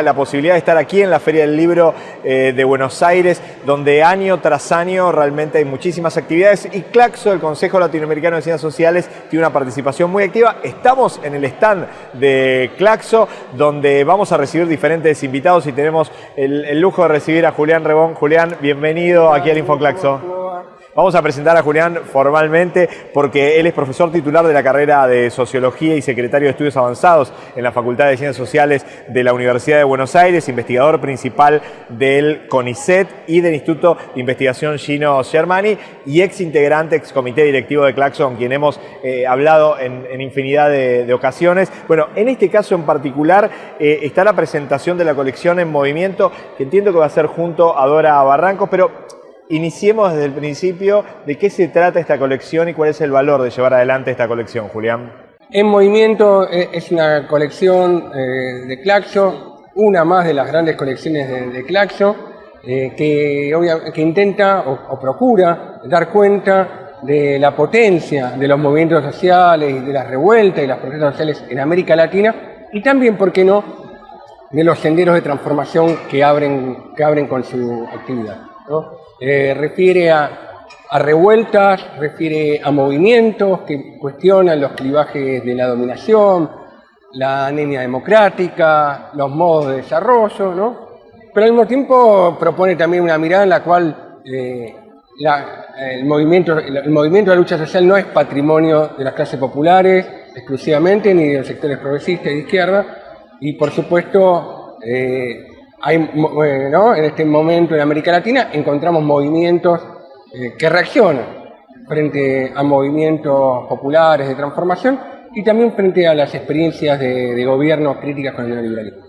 la posibilidad de estar aquí en la Feria del Libro eh, de Buenos Aires, donde año tras año realmente hay muchísimas actividades y Claxo, el Consejo Latinoamericano de Ciencias Sociales, tiene una participación muy activa. Estamos en el stand de Claxo, donde vamos a recibir diferentes invitados y tenemos el, el lujo de recibir a Julián Rebón. Julián, bienvenido aquí al InfoClaxo. Vamos a presentar a Julián formalmente porque él es profesor titular de la carrera de Sociología y secretario de Estudios Avanzados en la Facultad de Ciencias Sociales de la Universidad de Buenos Aires, investigador principal del CONICET y del Instituto de Investigación Gino Germani y ex integrante, ex comité directivo de Claxon, quien hemos eh, hablado en, infinidad de, de, ocasiones. Bueno, en este caso en particular eh, está la presentación de la colección en movimiento, que entiendo que va a ser junto a Dora Barrancos, pero Iniciemos desde el principio de qué se trata esta colección y cuál es el valor de llevar adelante esta colección, Julián. En Movimiento eh, es una colección eh, de Claxo, una más de las grandes colecciones de, Claxo, eh, que, intenta o, o, procura dar cuenta de la potencia de los movimientos sociales y de las revueltas y las protestas sociales en América Latina y también, ¿por qué no?, de los senderos de transformación que abren, que abren con su actividad. ¿no? Eh, refiere a, revueltas, refiere a movimientos que cuestionan los clivajes de la dominación, la anemia democrática, los modos de desarrollo, ¿no? pero al mismo tiempo propone también una mirada en la cual eh, el, movimiento, el movimiento de la lucha social no es patrimonio de las clases populares exclusivamente, ni de los sectores progresistas y de izquierda, y por supuesto eh, hay, en este momento en América Latina encontramos movimientos eh, que reaccionan frente a movimientos populares de transformación y también frente a las experiencias de, de gobierno críticas con el neoliberalismo.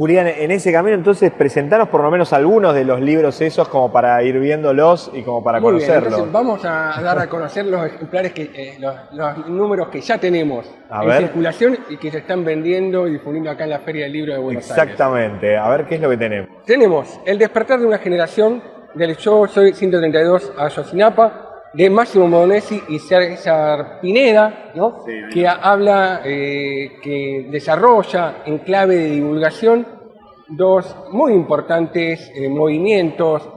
Julián, en ese camino entonces presentaros por lo menos algunos de los libros esos como para ir viéndolos y como para Muy conocerlos. Bien, vamos a dar a conocer los ejemplares, que, eh, los, los, números que ya tenemos a en ver. circulación y que se están vendiendo y difundiendo acá en la Feria del Libro de Buenos Exactamente. Aires. Exactamente, a ver qué es lo que tenemos. Tenemos El despertar de una generación del Yo Soy 132 a Yosinapa, de Máximo Modonesi y César Pineda, ¿no? sí, que habla, eh, que desarrolla en clave de divulgación dos muy importantes eh, movimientos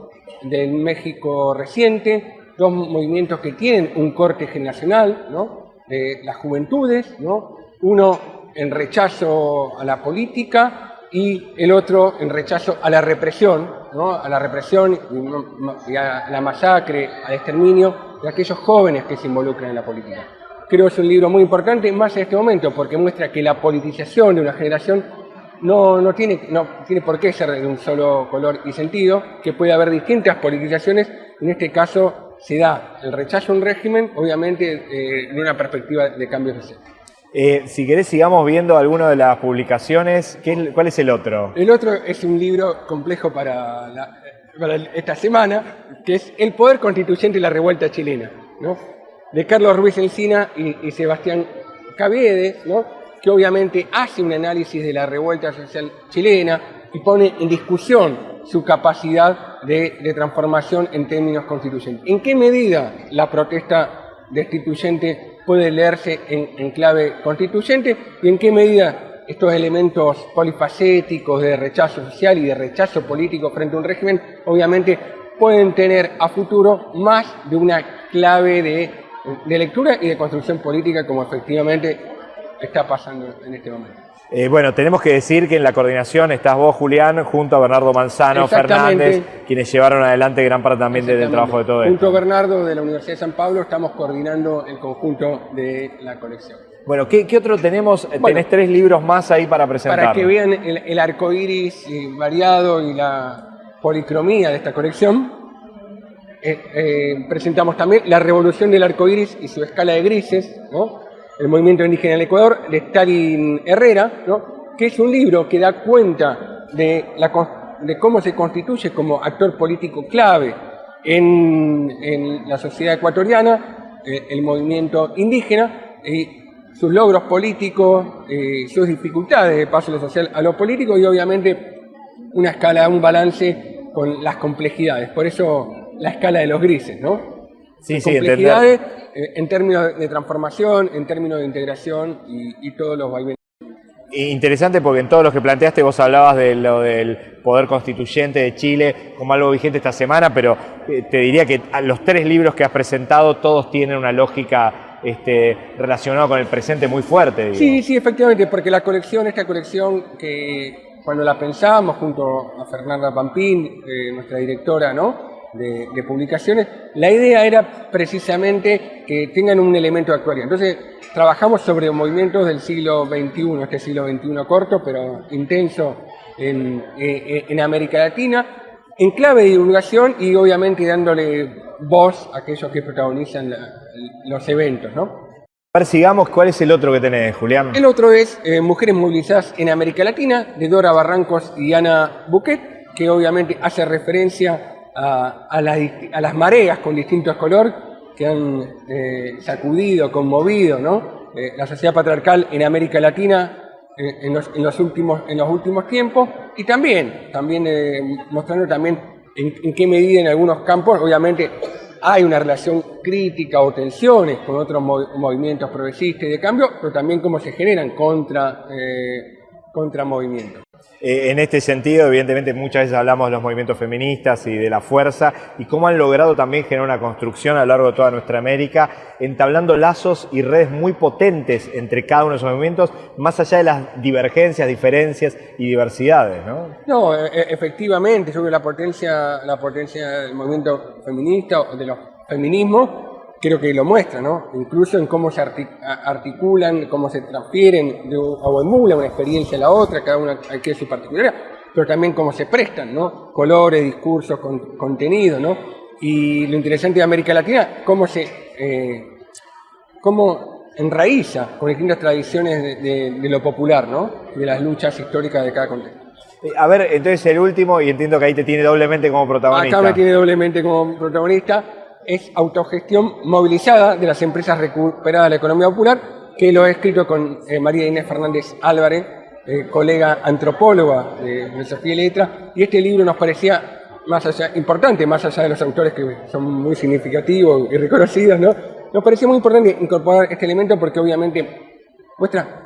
del México reciente, dos movimientos que tienen un corte generacional, ¿no? de las juventudes, ¿no? uno en rechazo a la política y el otro en rechazo a la represión, a la represión y a la masacre, al exterminio de aquellos jóvenes que se involucran en la política. Creo que es un libro muy importante, más en este momento, porque muestra que la politización de una generación no, no, tiene, no tiene por qué ser de un solo color y sentido, que puede haber distintas politizaciones, en este caso se da el rechazo a un régimen, obviamente, eh, de una perspectiva de cambio social. Eh, si querés sigamos viendo alguna de las publicaciones, ¿qué es, ¿cuál es el otro? El otro es un libro complejo para, esta semana, que es El Poder Constituyente y la Revuelta Chilena, ¿no? de Carlos Ruiz Encina y, y Sebastián Caviedes, ¿no? que obviamente hace un análisis de la revuelta social chilena y pone en discusión su capacidad de, de transformación en términos constituyentes. ¿En qué medida la protesta destituyente puede leerse en, clave constituyente y en qué medida estos elementos polifacéticos de rechazo social y de rechazo político frente a un régimen, obviamente pueden tener a futuro más de una clave de lectura y de construcción política como efectivamente está pasando en este momento. Eh, bueno, tenemos que decir que en la coordinación estás vos, Julián, junto a Bernardo Manzano Fernández, quienes llevaron adelante gran parte también del trabajo de todo esto. Junto a Bernardo de la Universidad de San Pablo estamos coordinando el conjunto de la colección. Bueno, ¿qué, qué otro tenemos? Bueno, Tenés tres libros más ahí para presentar. Para que vean el, el arco iris variado y la policromía de esta colección, eh, eh, presentamos también La revolución del arco iris y su escala de grises, ¿no? El movimiento indígena del Ecuador, de Stalin Herrera, ¿no? que es un libro que da cuenta de, cómo se constituye como actor político clave en, en la sociedad ecuatoriana, eh, el movimiento indígena, y sus logros políticos, eh, sus dificultades de paso de lo social a lo político y obviamente una escala, un balance con las complejidades. Por eso la escala de los grises, ¿no? Sí, sí, complejidades eh, en términos de transformación, en términos de integración y, y todos los vaivenes. Interesante porque en todos los que planteaste vos hablabas de lo del poder constituyente de Chile como algo vigente esta semana, pero eh, te diría que los tres libros que has presentado todos tienen una lógica este, relacionada con el presente muy fuerte. Sí, sí, efectivamente, porque la colección, esta colección que cuando la pensamos junto a Fernanda Pampín, eh, nuestra directora, ¿no? De, publicaciones, la idea era precisamente que tengan un elemento de actualidad. Entonces, trabajamos sobre movimientos del siglo XXI, este siglo XXI corto, pero intenso en, eh, en América Latina, en clave de divulgación y obviamente dándole voz a aquellos que protagonizan los eventos, ¿no? sigamos, ¿cuál es el otro que tenés, Julián? El otro es eh, Mujeres Movilizadas en América Latina, de Dora Barrancos y Ana Buquet, que obviamente hace referencia a, las mareas con distintos colores que han eh, sacudido, conmovido ¿no? Eh, la sociedad patriarcal en América Latina eh, en, los, últimos, en los últimos tiempos y también, también mostrando también en, qué medida en algunos campos, obviamente, hay una relación crítica o tensiones con otros movimientos progresistas y de cambio, pero también cómo se generan contra, contra movimientos. Eh, en este sentido, evidentemente, muchas veces hablamos de los movimientos feministas y de la fuerza y cómo han logrado también generar una construcción a lo largo de toda nuestra América, entablando lazos y redes muy potentes entre cada uno de esos movimientos, más allá de las divergencias, diferencias y diversidades, ¿no? No, e, e, efectivamente, que la potencia, la potencia del movimiento feminista de los feminismos creo que lo muestra, ¿no? Incluso en cómo se articulan, cómo se transfieren de, o emulan una experiencia a la otra, cada una hay su particularidad, pero también cómo se prestan, ¿no? Colores, discursos, contenido, ¿no? Y lo interesante de América Latina, cómo se eh, cómo enraiza con distintas tradiciones de, lo popular, ¿no? De las luchas históricas de cada contexto. Eh, a ver, entonces el último, y entiendo que ahí te tiene doblemente como protagonista. Acá me tiene doblemente como protagonista es autogestión movilizada de las empresas recuperadas de la economía popular, que lo he escrito con eh, María Inés Fernández Álvarez, eh, colega antropóloga de, Sofía Letra, y este libro nos parecía más allá, importante, más allá de los autores que son muy significativos y reconocidos, ¿no? Nos parecía muy importante incorporar este elemento porque obviamente muestra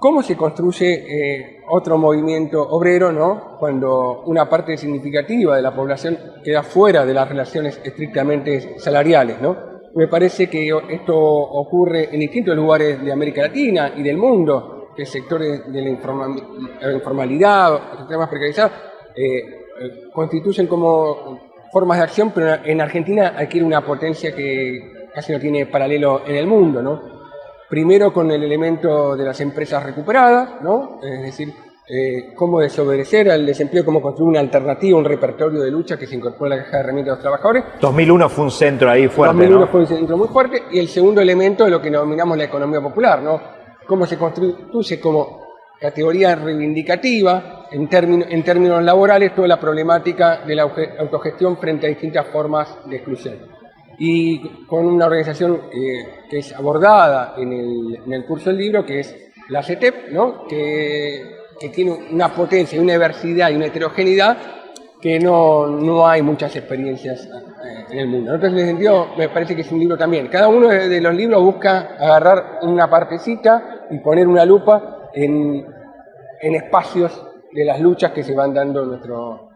¿Cómo se construye eh, otro movimiento obrero ¿no? cuando una parte significativa de la población queda fuera de las relaciones estrictamente salariales? ¿no? Me parece que esto ocurre en distintos lugares de América Latina y del mundo, que sectores de la informalidad, sectores más precarizados, eh, constituyen como formas de acción, pero en Argentina adquiere una potencia que casi no tiene paralelo en el mundo. ¿no? Primero con el elemento de las empresas recuperadas, ¿no? es decir, eh, cómo desobedecer al desempleo, cómo construir una alternativa, un repertorio de lucha que se incorpora a la caja de herramientas de los trabajadores. 2001 fue un centro ahí fuerte, 2001 fue un centro muy fuerte, y el segundo elemento de lo que denominamos la economía popular, ¿no? Cómo se constituye como categoría reivindicativa en, en términos laborales toda la problemática de la autogestión frente a distintas formas de exclusión y con una organización eh, que es abordada en el, curso del libro, que es la CETEP, ¿no? que, tiene una potencia, una diversidad y una heterogeneidad que no, no hay muchas experiencias eh, en el mundo. Entonces, en ese sentido, me parece que es un libro también. Cada uno de los libros busca agarrar una partecita y poner una lupa en, en espacios de las luchas que se van dando en nuestro,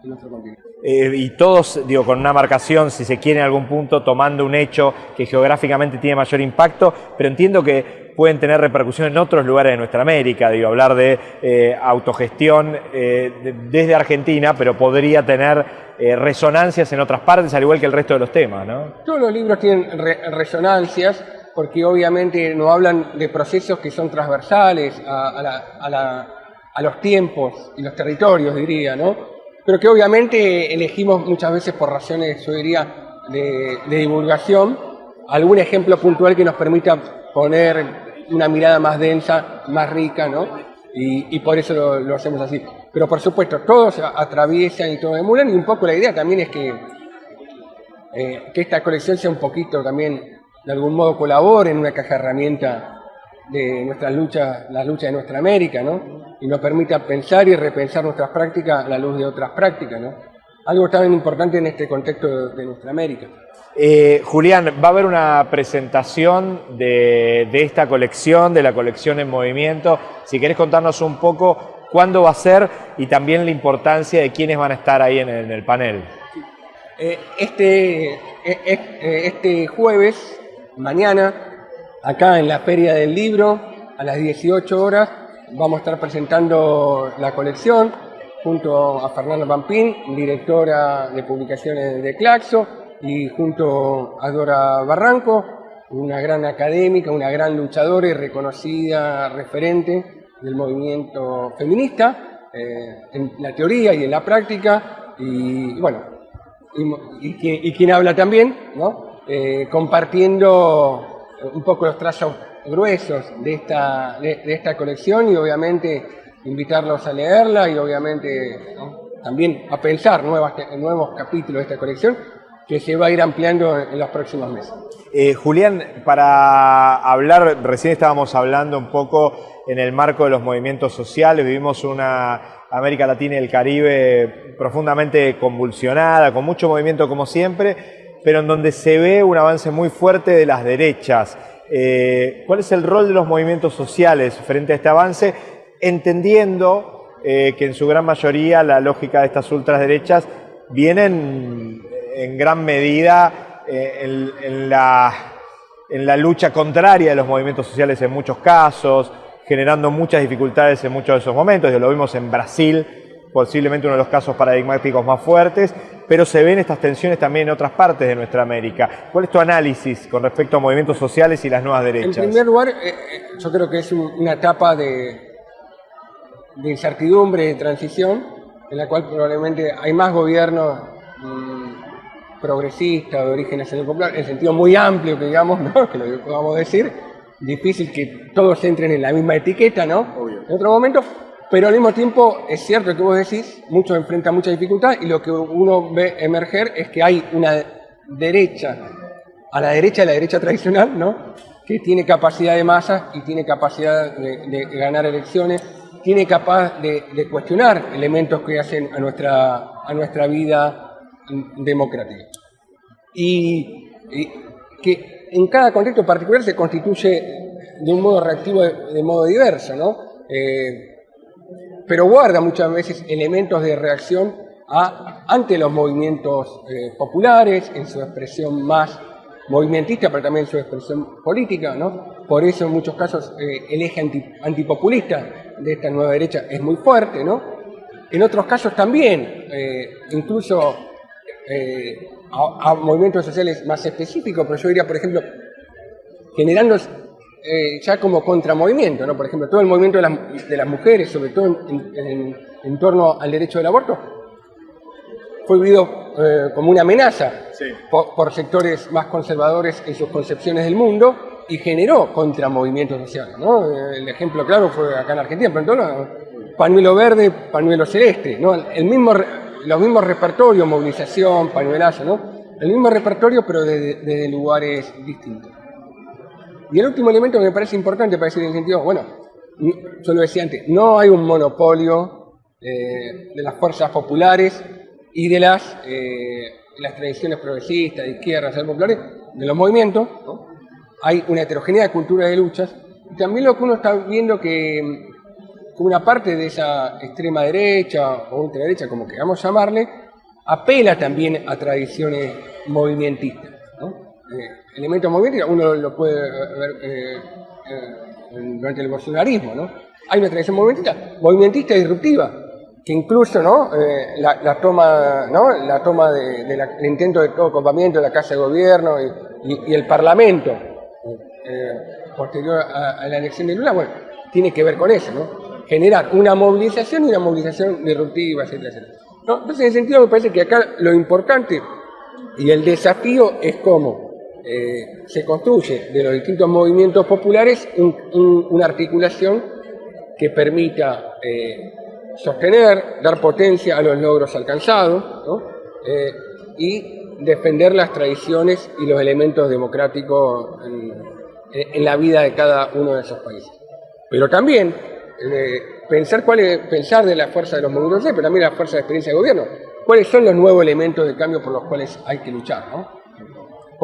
Eh, y todos, digo, con una marcación, si se quiere en algún punto, tomando un hecho que geográficamente tiene mayor impacto, pero entiendo que pueden tener repercusión en otros lugares de nuestra América, digo, hablar de eh, autogestión eh, desde Argentina, pero podría tener resonancias en otras partes, al igual que el resto de los temas, ¿no? Todos los libros tienen resonancias, porque obviamente no hablan de procesos que son transversales a los tiempos y los territorios, diría, ¿no? Pero que obviamente elegimos muchas veces por razones, yo diría, de, divulgación, algún ejemplo puntual que nos permita poner una mirada más densa, más rica, ¿no? Y, por eso lo, hacemos así. Pero por supuesto, todos atraviesan y todos emulan, y un poco la idea también es que, eh, que esta colección sea un poquito también, de algún modo, colabore en una caja de herramientas de nuestras luchas, las luchas de nuestra América, ¿no? Y nos permita pensar y repensar nuestras prácticas a la luz de otras prácticas, ¿no? algo tan importante en este contexto de nuestra América. Eh, Julián, va a haber una presentación de, esta colección, de la colección en movimiento. Si querés contarnos un poco cuándo va a ser y también la importancia de quiénes van a estar ahí en el, panel. Eh, este, eh, este jueves, mañana, acá en la Feria del Libro, a las 18 horas, vamos a estar presentando la colección junto a Fernanda Pampín, directora de publicaciones de Claxo, y junto a Dora Barranco, una gran académica, una gran luchadora y reconocida referente del movimiento feminista, eh, en la teoría y en la práctica, y, bueno, y, quien, habla también, ¿no? Eh, compartiendo un poco los trazos gruesos de esta, de, esta colección y obviamente invitarlos a leerla y obviamente también a pensar nuevas, nuevos capítulos de esta colección que se va a ir ampliando en los próximos meses. Eh, Julián, para hablar, recién estábamos hablando un poco en el marco de los movimientos sociales, vivimos una América Latina y el Caribe profundamente convulsionada, con mucho movimiento como siempre, pero en donde se ve un avance muy fuerte de las derechas. Eh, ¿Cuál es el rol de los movimientos sociales frente a este avance? Entendiendo eh, que en su gran mayoría la lógica de estas ultraderechas vienen en gran medida eh, en, la, lucha contraria de los movimientos sociales en muchos casos, generando muchas dificultades en muchos de esos momentos. Ya lo vimos en Brasil, posiblemente uno de los casos paradigmáticos más fuertes, pero se ven estas tensiones también en otras partes de nuestra América. ¿Cuál es tu análisis con respecto a movimientos sociales y las nuevas derechas? En primer lugar, eh, eh, yo creo que es una etapa de, de incertidumbre, de transición, en la cual probablemente hay más gobiernos mm, progresistas, de origen nacional popular, en sentido muy amplio, que digamos, ¿no? que lo podamos decir, difícil que todos entren en la misma etiqueta, ¿no? En otro momento, pero al mismo tiempo es cierto que vos decís, muchos enfrentan mucha dificultad y lo que uno ve emerger es que hay una derecha, a la derecha de la derecha tradicional, ¿no? Que tiene capacidad de masa y tiene capacidad de, ganar elecciones, tiene capaz de, cuestionar elementos que hacen a nuestra, a nuestra vida democrática. Y, y que en cada contexto particular se constituye de un modo reactivo de, modo diverso, ¿no? Eh, pero guarda muchas veces elementos de reacción ante los movimientos eh, populares, en su expresión más movimentista, pero también en su expresión política, ¿no? Por eso en muchos casos eh, el eje antipopulista de esta nueva derecha es muy fuerte, ¿no? En otros casos también, incluso a, movimientos sociales más específicos, pero yo diría, por ejemplo, generando eh, ya como contramovimiento, ¿no? Por ejemplo, todo el movimiento de, las mujeres, sobre todo en, torno al derecho del aborto, fue vivido eh, como una amenaza por, sectores más conservadores en sus concepciones del mundo y generó contramovimientos sociales, ¿no? El ejemplo claro fue acá en Argentina, pero pañuelo verde, pañuelo celeste, ¿no? El mismo los mismos repertorios, movilización, pañuelazo, ¿no? El mismo repertorio, pero desde, lugares distintos. Y el último elemento que me parece importante para decir en el sentido, bueno, yo lo decía antes, no hay un monopolio eh, de las fuerzas populares y de las, eh, las tradiciones progresistas, de izquierdas, populares, de los movimientos, hay una heterogeneidad de cultura de luchas, y también lo que uno está viendo que una parte de esa extrema derecha o ultraderecha, como queramos llamarle, apela también a tradiciones movimentistas. Eh, elementos movimentistas uno lo puede ver eh, eh, durante el bolsonarismo. ¿no? Hay una tradición movimentista, movimentista disruptiva, que incluso ¿no? La, toma, ¿no? la toma del de, intento de todo copamiento de la Casa de Gobierno y, el Parlamento posterior a, la elección de Lula, bueno, tiene que ver con eso, ¿no? generar una movilización y una movilización disruptiva, etcétera, etcétera. Entonces, en ese sentido, me parece que acá lo importante y el desafío es cómo eh, se construye de los distintos movimientos populares una articulación que permita eh, sostener, dar potencia a los logros alcanzados eh, y defender las tradiciones y los elementos democráticos en la vida de cada uno de esos países. Pero también pensar de la fuerza de los movimientos, pero también la fuerza de experiencia de gobierno. ¿Cuáles son los nuevos elementos de cambio por los cuales hay que luchar?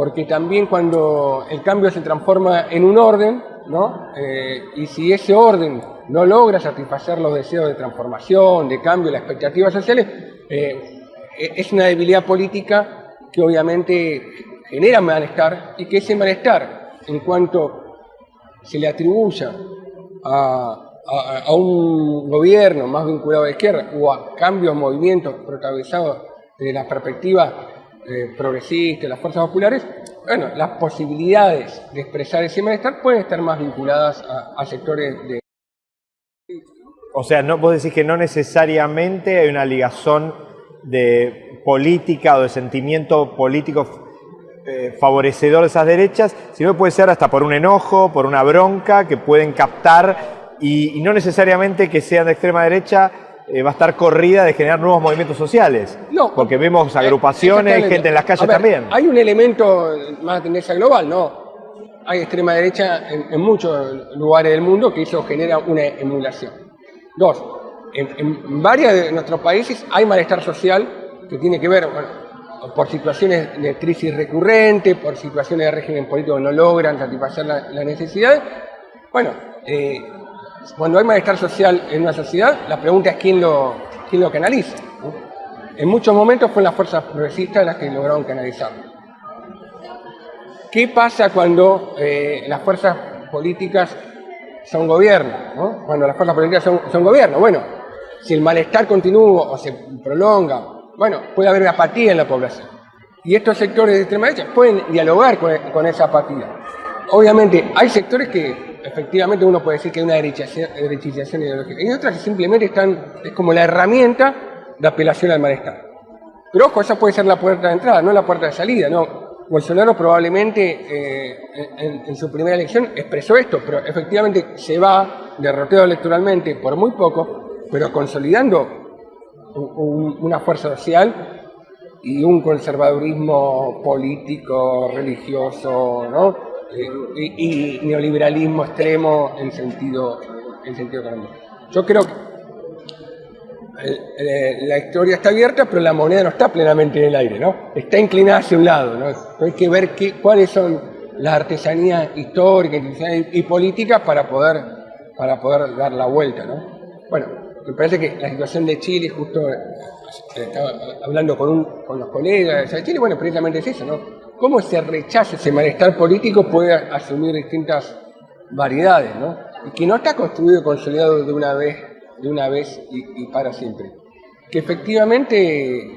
Porque también cuando el cambio se transforma en un orden, ¿no? Eh, y si ese orden no logra satisfacer los deseos de transformación, de cambio, las expectativas sociales, eh, e-, es una debilidad política que obviamente genera malestar y que ese malestar, en cuanto se le atribuya a, un gobierno más vinculado a la izquierda o a cambios, movimientos protagonizados desde la perspectiva eh, progresista, las fuerzas populares, bueno, las posibilidades de expresar ese malestar pueden estar más vinculadas a, sectores de... O sea, no, vos decís que no necesariamente hay una ligazón de política o de sentimiento político eh, favorecedor de esas derechas, sino que puede ser hasta por un enojo, por una bronca que pueden captar y, no necesariamente que sean de extrema derecha eh, va a estar corrida de generar nuevos movimientos sociales. No. Porque vemos agrupaciones, gente en las calles también. Hay un elemento más de tendencia global, ¿no? Hay extrema derecha en, muchos lugares del mundo que eso genera una emulación. Dos, en, en varios de nuestros países hay malestar social que tiene que ver, bueno, por situaciones de crisis recurrente, por situaciones de régimen político que no logran satisfacer la, necesidad. Bueno, eh, cuando hay malestar social en una sociedad, la pregunta es quién lo, quién lo canaliza. En muchos momentos fueron las fuerzas progresistas las que lograron canalizarlo. ¿Qué pasa cuando eh, las fuerzas políticas son gobierno? Cuando las fuerzas políticas son, son gobierno. Bueno, si el malestar continúa o se prolonga bueno, puede haber apatía en la población. Y estos sectores de extrema derecha pueden dialogar con, esa apatía. Obviamente, hay sectores que efectivamente uno puede decir que hay una derechización ideológica. Y otras que simplemente están, es como la herramienta de apelación al malestar. Pero ojo, esa puede ser la puerta de entrada, no la puerta de salida. No. Bolsonaro probablemente eh, en, su primera elección expresó esto, pero efectivamente se va derrotado electoralmente por muy poco, pero consolidando una fuerza social y un conservadurismo político, religioso, ¿no? Eh, y, neoliberalismo extremo en sentido, en sentido económico. Yo creo que eh, eh, la historia está abierta, pero la moneda no está plenamente en el aire, ¿no? Está inclinada hacia un lado, ¿no? Hay que ver qué, cuáles son las artesanías históricas y políticas para poder, para poder dar la vuelta, ¿no? Bueno, me parece que la situación de Chile, justo estaba hablando con, los colegas de Chile, bueno, precisamente es eso, ¿no? Cómo ese rechazo, ese malestar político puede asumir distintas variedades, ¿no? Y que no está construido y consolidado de una vez, de una vez y, para siempre. Que efectivamente eh,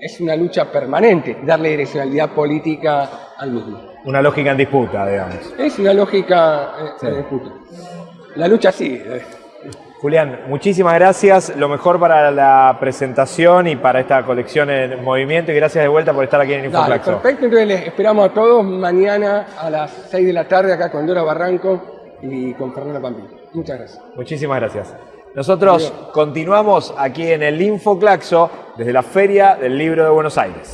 es una lucha permanente, darle direccionalidad política al mismo. Una lógica en disputa, digamos. Es una lógica eh, en disputa. La lucha sí. Julián, muchísimas gracias. Lo mejor para la presentación y para esta colección en movimiento. Y gracias de vuelta por estar aquí en Infoflaxo. perfecto, entonces les esperamos a todos mañana a las 6 de la tarde acá con Dora Barranco y con Fernando Pampín. Muchas gracias. Muchísimas gracias. Nosotros continuamos aquí en el Infoclaxo desde la Feria del Libro de Buenos Aires.